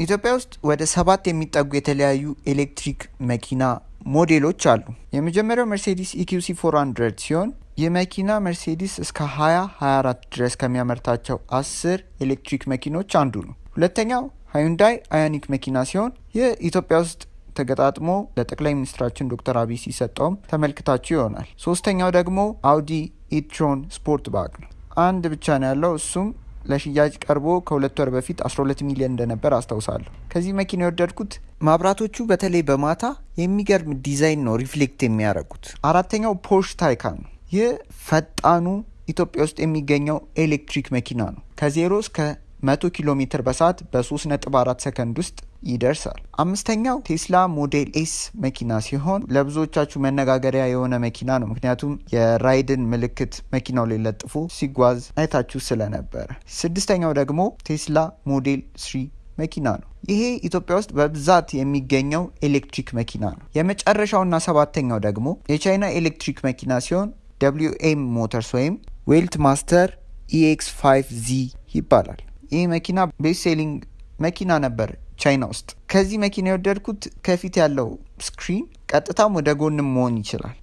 ኢትዮጵያ ውስጥ ወደ ሰባት የሚጠጉ የተለያዩ ኤሌክትሪክ መኪና ሞዴሎች አሉ። የመጀመሪያው Mercedes EQC 400 ሲሆን ይህ መኪና መርሴዲስ እስከ 2024 ድረስ ከሚያመርታቸው አስር ኤሌክትሪክ መኪኖች አንዱ ነው። ሁለተኛው Hyundai Ioniq መኪና ሲሆን ይህ ኢትዮጵያ ውስጥ ተገጣጥሞ ለጠቅላይ ሚኒስትራችን ዶክተር አብይ ሲሰጠውም ተመልክታችሁ ይሆናል። ሶስተኛው ደግሞ Audi e-tron Sportback ነው። አንድ ብቻ ነው ያለው እሱም ለሽያጭ ቀርቦ ከሁለት ወር በፊት 12 ሚሊዮን እንደነበር አስታውሳለሁ። ከዚህ መኪና የወደድኩት ማብራቶቹ በተለይ በማታ የሚገርም ዲዛይን ነው reflect የሚያደርጉት። አራተኛው Porsche Taycan ነው። ይህ ፈጣኑ ኢትዮጵያ ውስጥ የሚገኘው ኤሌክትሪክ መኪና ነው። ከዜሮ እስከ 100 ኪሎ ሜትር በሰዓት በ3.4 ሰከንድ ውስጥ ይደርሳል። አምስተኛው Tesla Model S መኪና ሲሆን ለብዙዎቻችሁ መነጋገሪያ የሆነ መኪና ነው። ምክንያቱም የ RIDE ን ምልክት መኪናው ላይ ለጥፎ ሲጓዝ አይታችሁ ስለነበረ። ስድስተኛው ደግሞ Tesla Model Three መኪና ነው። ይሄ ኢትዮጵያ ውስጥ በብዛት የሚገኘው ኤሌክትሪክ መኪና ነው። የመጨረሻውና ሰባተኛው ደግሞ የቻይና ኤሌክትሪክ መኪና ሲሆን WM Motors ወይም Weltmeister EX 5 Z ይባላል። ይህ መኪና best selling መኪና ነበር ቻይና ውስጥ። ከዚህ መኪና የወደድኩት ከፊት ያለው screen ቀጥታም ወደ ጎንም መሆን ይችላል።